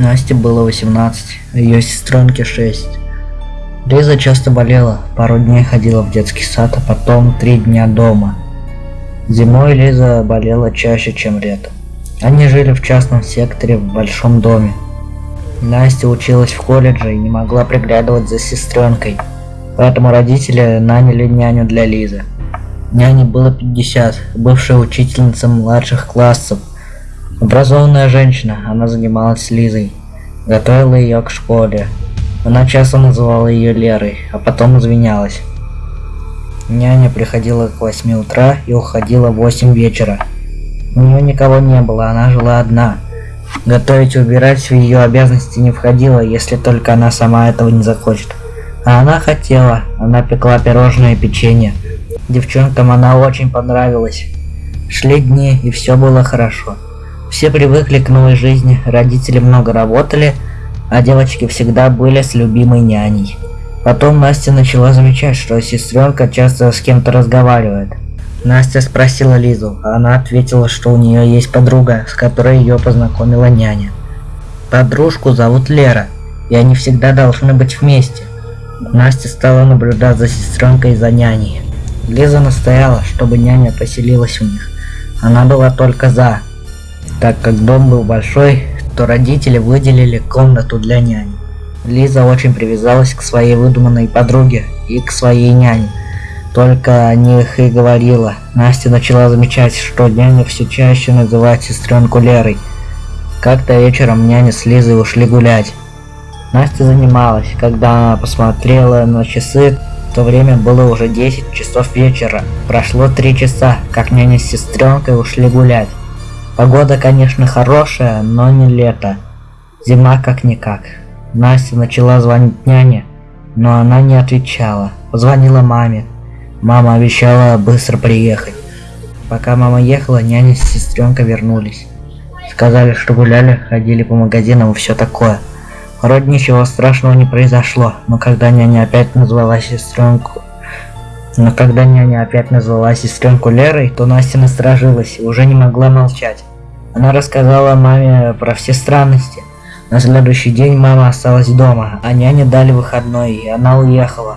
Насте было 18, а ее сестренке 6. Лиза часто болела, пару дней ходила в детский сад, а потом три дня дома. Зимой Лиза болела чаще, чем летом. Они жили в частном секторе в большом доме. Настя училась в колледже и не могла приглядывать за сестренкой, поэтому родители наняли няню для Лизы. Няне было 50, бывшая учительница младших классов. Образованная женщина, она занималась Лизой, готовила ее к школе. Она часто называла ее Лерой, а потом извинялась. Няня приходила к 8 утра и уходила в 8 вечера. У нее никого не было, она жила одна. Готовить и убирать в ее обязанности не входило, если только она сама этого не захочет. А она хотела, она пекла пирожные и печенье. Девчонкам она очень понравилась. Шли дни, и все было хорошо. Все привыкли к новой жизни, родители много работали, а девочки всегда были с любимой няней. Потом Настя начала замечать, что сестренка часто с кем-то разговаривает. Настя спросила Лизу, а она ответила, что у нее есть подруга, с которой ее познакомила няня. Подружку зовут Лера, и они всегда должны быть вместе. Настя стала наблюдать за сестренкой и за няней. Лиза настояла, чтобы няня поселилась у них. Она была только за. Так как дом был большой, то родители выделили комнату для няни. Лиза очень привязалась к своей выдуманной подруге и к своей няне. Только о них и говорила. Настя начала замечать, что няня все чаще называет сестренку Лерой. Как-то вечером няня с Лизой ушли гулять. Настя занималась. Когда она посмотрела на часы, то время было уже 10 часов вечера. Прошло 3 часа, как няня с сестренкой ушли гулять. Погода, конечно, хорошая, но не лето. Зима как-никак. Настя начала звонить няне, но она не отвечала. Позвонила маме. Мама обещала быстро приехать. Пока мама ехала, няня с сестренкой вернулись. Сказали, что гуляли, ходили по магазинам и все такое. Вроде ничего страшного не произошло, но когда няня опять назвала сестренку... Но когда няня опять назвала сестренку Лерой, то Настя насторожилась и уже не могла молчать. Она рассказала маме про все странности. На следующий день мама осталась дома, а няне дали выходной, и она уехала.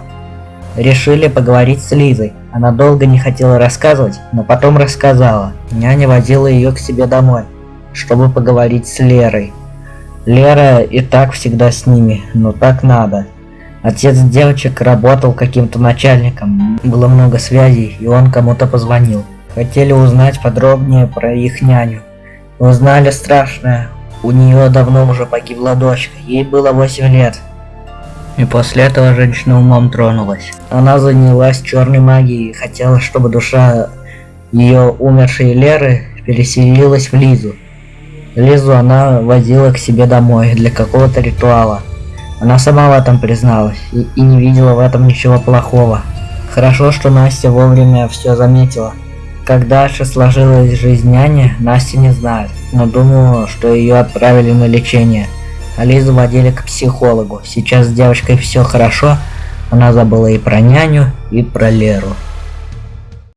Решили поговорить с Лизой. Она долго не хотела рассказывать, но потом рассказала. Няня водила ее к себе домой, чтобы поговорить с Лерой. Лера и так всегда с ними, но так надо. Отец девочек работал каким-то начальником, было много связей, и он кому-то позвонил. Хотели узнать подробнее про их няню. Узнали страшное, у нее давно уже погибла дочка, ей было 8 лет. И после этого женщина умом тронулась. Она занялась черной магией и хотела, чтобы душа ее умершей Леры переселилась в Лизу. Лизу она возила к себе домой для какого-то ритуала. Она сама в этом призналась и, и не видела в этом ничего плохого. Хорошо, что Настя вовремя все заметила. Как дальше сложилась жизнь няни, Настя не знает, но думаю, что ее отправили на лечение. А Лизу водили к психологу. Сейчас с девочкой все хорошо, она забыла и про няню, и про Леру.